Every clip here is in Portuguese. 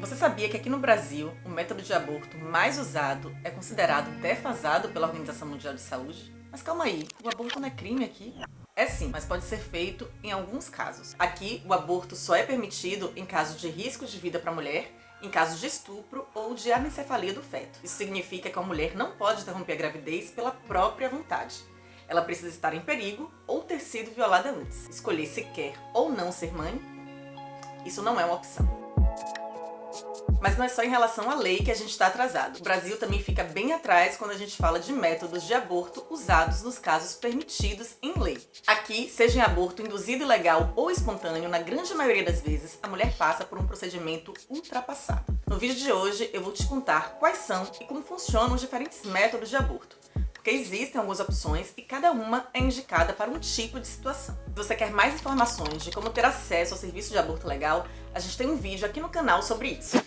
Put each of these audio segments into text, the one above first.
Você sabia que aqui no Brasil, o método de aborto mais usado é considerado defasado pela Organização Mundial de Saúde? Mas calma aí, o aborto não é crime aqui? É sim, mas pode ser feito em alguns casos. Aqui, o aborto só é permitido em caso de risco de vida para a mulher, em casos de estupro ou de anencefalia do feto. Isso significa que a mulher não pode interromper a gravidez pela própria vontade. Ela precisa estar em perigo ou ter sido violada antes. Escolher se quer ou não ser mãe, isso não é uma opção. Mas não é só em relação à lei que a gente está atrasado. O Brasil também fica bem atrás quando a gente fala de métodos de aborto usados nos casos permitidos em lei. Aqui, seja em aborto induzido ilegal ou espontâneo, na grande maioria das vezes, a mulher passa por um procedimento ultrapassado. No vídeo de hoje, eu vou te contar quais são e como funcionam os diferentes métodos de aborto porque existem algumas opções e cada uma é indicada para um tipo de situação. Se você quer mais informações de como ter acesso ao serviço de aborto legal, a gente tem um vídeo aqui no canal sobre isso.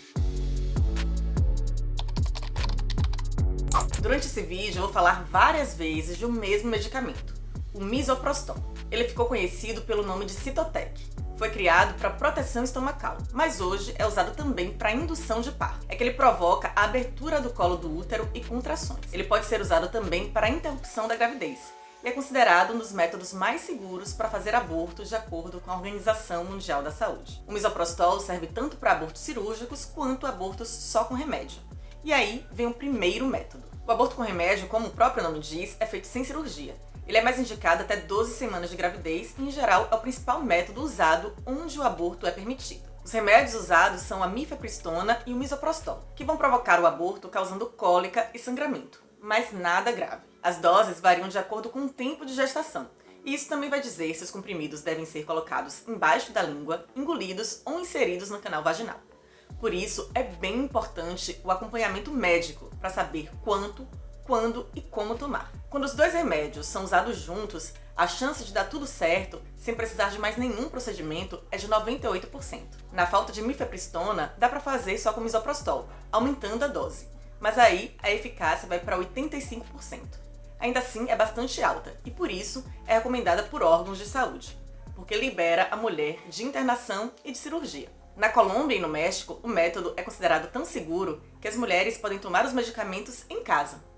Durante esse vídeo eu vou falar várias vezes de um mesmo medicamento, o misoprostol. Ele ficou conhecido pelo nome de Citotec. Foi criado para proteção estomacal, mas hoje é usado também para indução de parto. É que ele provoca a abertura do colo do útero e contrações. Ele pode ser usado também para interrupção da gravidez, e é considerado um dos métodos mais seguros para fazer aborto de acordo com a Organização Mundial da Saúde. O misoprostol serve tanto para abortos cirúrgicos quanto abortos só com remédio. E aí vem o primeiro método, o aborto com remédio, como o próprio nome diz, é feito sem cirurgia. Ele é mais indicado até 12 semanas de gravidez e, em geral, é o principal método usado onde o aborto é permitido. Os remédios usados são a mifepristona e o misoprostol, que vão provocar o aborto causando cólica e sangramento, mas nada grave. As doses variam de acordo com o tempo de gestação, e isso também vai dizer se os comprimidos devem ser colocados embaixo da língua, engolidos ou inseridos no canal vaginal. Por isso, é bem importante o acompanhamento médico para saber quanto, quando e como tomar. Quando os dois remédios são usados juntos, a chance de dar tudo certo, sem precisar de mais nenhum procedimento, é de 98%. Na falta de mifepristona, dá para fazer só com misoprostol, aumentando a dose. Mas aí, a eficácia vai para 85%. Ainda assim, é bastante alta, e por isso é recomendada por órgãos de saúde, porque libera a mulher de internação e de cirurgia. Na Colômbia e no México, o método é considerado tão seguro que as mulheres podem tomar os medicamentos em casa.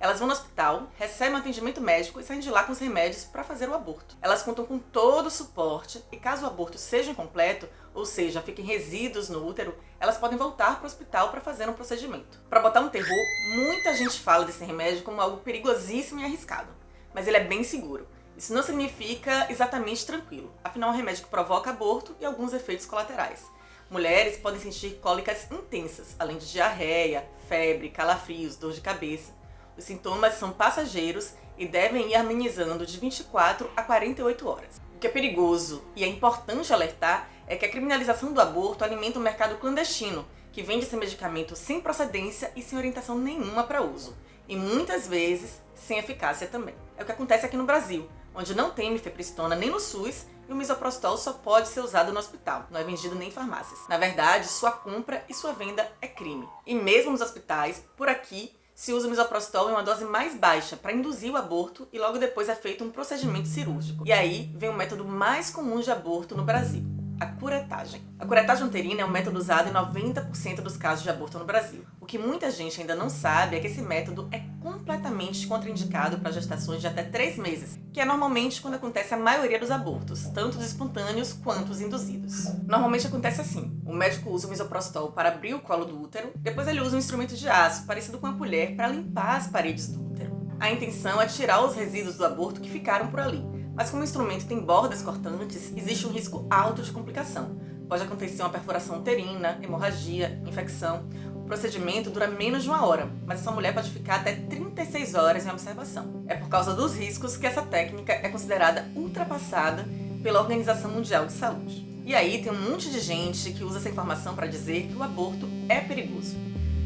Elas vão no hospital, recebem um atendimento médico e saem de lá com os remédios para fazer o aborto. Elas contam com todo o suporte e caso o aborto seja incompleto, ou seja, fiquem resíduos no útero, elas podem voltar para o hospital para fazer um procedimento. Para botar um terror, muita gente fala desse remédio como algo perigosíssimo e arriscado, mas ele é bem seguro. Isso não significa exatamente tranquilo, afinal é um remédio que provoca aborto e alguns efeitos colaterais. Mulheres podem sentir cólicas intensas, além de diarreia, febre, calafrios, dor de cabeça. Os sintomas são passageiros e devem ir amenizando de 24 a 48 horas. O que é perigoso e é importante alertar é que a criminalização do aborto alimenta o um mercado clandestino, que vende esse medicamento sem procedência e sem orientação nenhuma para uso, e muitas vezes sem eficácia também. É o que acontece aqui no Brasil, onde não tem mifepristona nem no SUS e o misoprostol só pode ser usado no hospital, não é vendido nem em farmácias. Na verdade, sua compra e sua venda é crime. E mesmo nos hospitais, por aqui, se usa o misoprostol em uma dose mais baixa para induzir o aborto e logo depois é feito um procedimento cirúrgico. E aí vem o método mais comum de aborto no Brasil a curetagem. A curetagem uterina é um método usado em 90% dos casos de aborto no Brasil. O que muita gente ainda não sabe é que esse método é completamente contraindicado para gestações de até 3 meses, que é normalmente quando acontece a maioria dos abortos, tanto os espontâneos quanto os induzidos. Normalmente acontece assim, o médico usa o misoprostol para abrir o colo do útero, depois ele usa um instrumento de aço, parecido com uma colher, para limpar as paredes do útero. A intenção é tirar os resíduos do aborto que ficaram por ali, mas como o instrumento tem bordas cortantes, existe um risco alto de complicação. Pode acontecer uma perfuração uterina, hemorragia, infecção. O procedimento dura menos de uma hora, mas essa mulher pode ficar até 36 horas em observação. É por causa dos riscos que essa técnica é considerada ultrapassada pela Organização Mundial de Saúde. E aí tem um monte de gente que usa essa informação para dizer que o aborto é perigoso.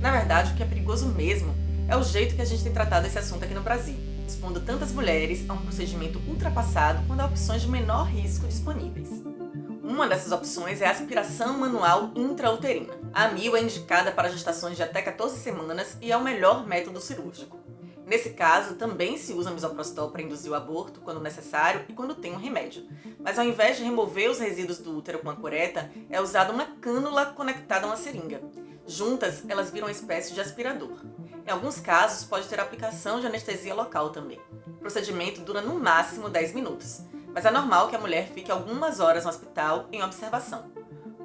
Na verdade, o que é perigoso mesmo é o jeito que a gente tem tratado esse assunto aqui no Brasil expondo tantas mulheres a um procedimento ultrapassado quando há opções de menor risco disponíveis. Uma dessas opções é a aspiração manual intrauterina. A AMIL é indicada para gestações de até 14 semanas e é o melhor método cirúrgico. Nesse caso, também se usa misoprostol para induzir o aborto quando necessário e quando tem um remédio. Mas ao invés de remover os resíduos do útero com a cureta, é usada uma cânula conectada a uma seringa. Juntas, elas viram uma espécie de aspirador. Em alguns casos, pode ter aplicação de anestesia local também. O procedimento dura no máximo 10 minutos, mas é normal que a mulher fique algumas horas no hospital em observação.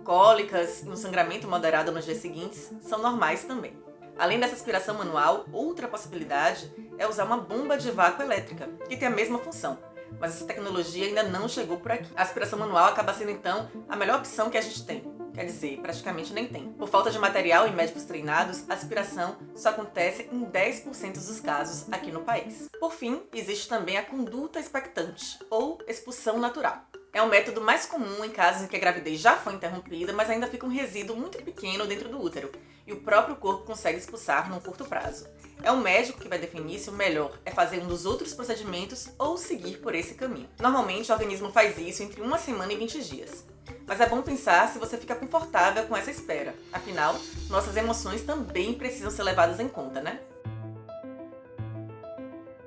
Cólicas e um sangramento moderado nos dias seguintes são normais também. Além dessa aspiração manual, outra possibilidade é usar uma bomba de vácuo elétrica, que tem a mesma função, mas essa tecnologia ainda não chegou por aqui. A aspiração manual acaba sendo, então, a melhor opção que a gente tem. Quer dizer, praticamente nem tem. Por falta de material e médicos treinados, a aspiração só acontece em 10% dos casos aqui no país. Por fim, existe também a conduta expectante, ou expulsão natural. É um método mais comum em casos em que a gravidez já foi interrompida, mas ainda fica um resíduo muito pequeno dentro do útero, e o próprio corpo consegue expulsar num curto prazo. É o médico que vai definir se o melhor é fazer um dos outros procedimentos ou seguir por esse caminho. Normalmente o organismo faz isso entre uma semana e 20 dias. Mas é bom pensar se você fica confortável com essa espera. Afinal, nossas emoções também precisam ser levadas em conta, né?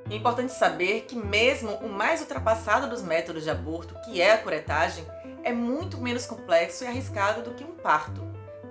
É importante saber que mesmo o mais ultrapassado dos métodos de aborto, que é a curetagem, é muito menos complexo e arriscado do que um parto,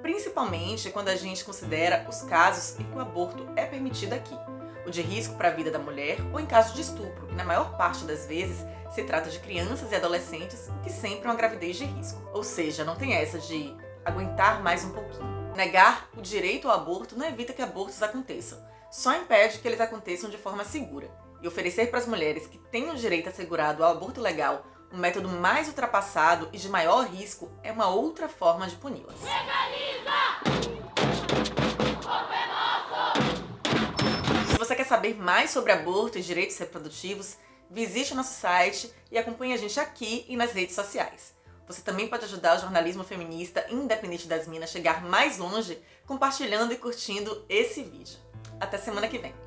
principalmente quando a gente considera os casos em que o aborto é permitido aqui, o de risco para a vida da mulher ou em caso de estupro, que na maior parte das vezes se trata de crianças e adolescentes, que sempre é uma gravidez de risco. Ou seja, não tem essa de aguentar mais um pouquinho. Negar o direito ao aborto não evita que abortos aconteçam, só impede que eles aconteçam de forma segura e oferecer para as mulheres que têm o direito assegurado ao aborto legal um método mais ultrapassado e de maior risco é uma outra forma de puni-las. Se saber mais sobre aborto e direitos reprodutivos, visite o nosso site e acompanhe a gente aqui e nas redes sociais. Você também pode ajudar o jornalismo feminista independente das minas a chegar mais longe compartilhando e curtindo esse vídeo. Até semana que vem!